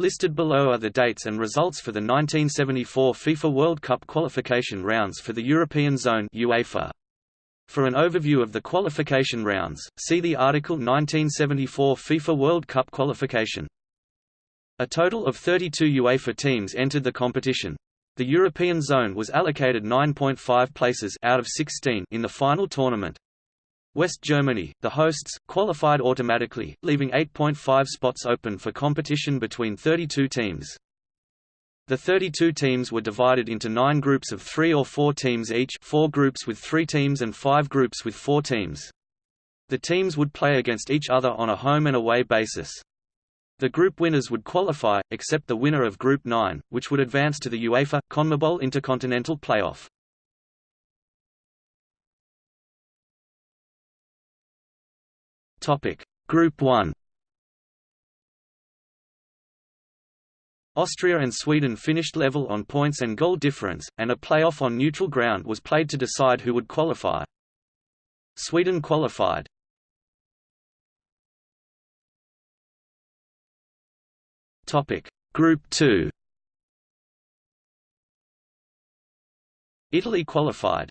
Listed below are the dates and results for the 1974 FIFA World Cup qualification rounds for the European Zone UEFA. For an overview of the qualification rounds, see the article 1974 FIFA World Cup qualification. A total of 32 UEFA teams entered the competition. The European zone was allocated 9.5 places out of 16 in the final tournament. West Germany, the hosts, qualified automatically, leaving 8.5 spots open for competition between 32 teams. The 32 teams were divided into nine groups of three or four teams each four groups with three teams and five groups with four teams. The teams would play against each other on a home and away basis. The group winners would qualify, except the winner of Group 9, which would advance to the UEFA, CONMEBOL Intercontinental Playoff. Topic: Group 1. Austria and Sweden finished level on points and goal difference, and a playoff on neutral ground was played to decide who would qualify. Sweden qualified. Topic: Group 2. Italy qualified.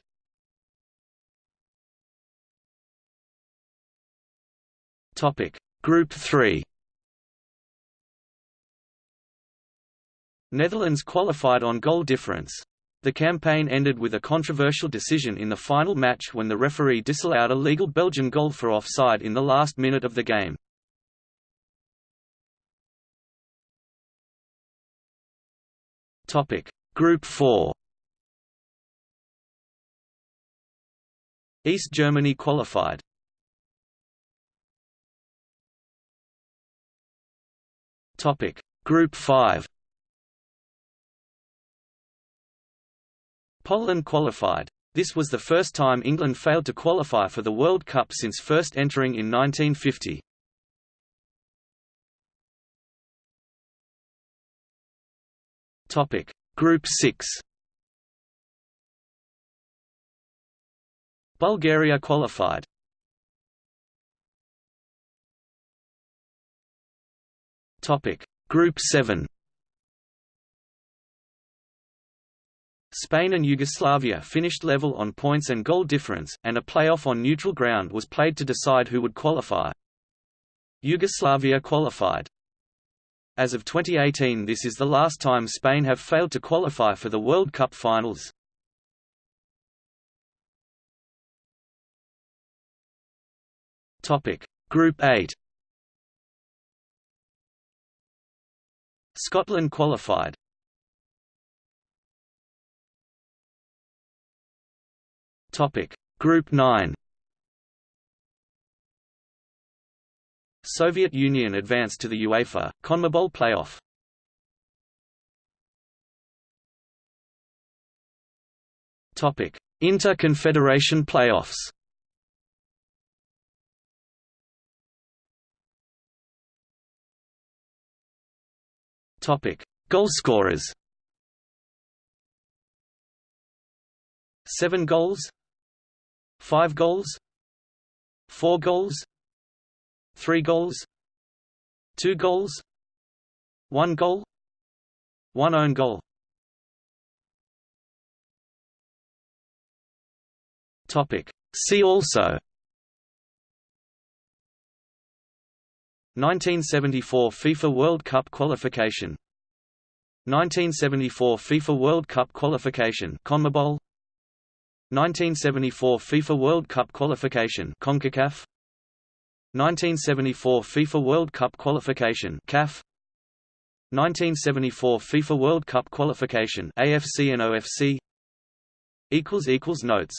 Topic: Group 3. Netherlands qualified on goal difference. The campaign ended with a controversial decision in the final match when the referee disallowed a legal Belgian goal for offside in the last minute of the game. Topic: Group 4. East Germany qualified. Topic: Group 5. Poland qualified. This was the first time England failed to qualify for the World Cup since first entering in 1950. Topic: Group 6. Bulgaria qualified. Topic: Group 7. Spain and Yugoslavia finished level on points and goal difference, and a playoff on neutral ground was played to decide who would qualify. Yugoslavia qualified. As of 2018 this is the last time Spain have failed to qualify for the World Cup finals. Group 8 Scotland qualified. Topic Group 9 Soviet Union advanced to the UEFA CONMEBOL playoff. Topic Inter-Confederation playoffs Topic: Goalscorers. Seven goals. Five goals. Four goals. Three goals. Two goals. One goal. One own goal. Topic. See also. 1974 FIFA World Cup qualification. 1974 FIFA World Cup qualification CONMEBOL. 1974 FIFA World Cup qualification CONCACAF. 1974 FIFA World Cup qualification CAF. 1974 FIFA World Cup qualification AFC and OFC equals equals notes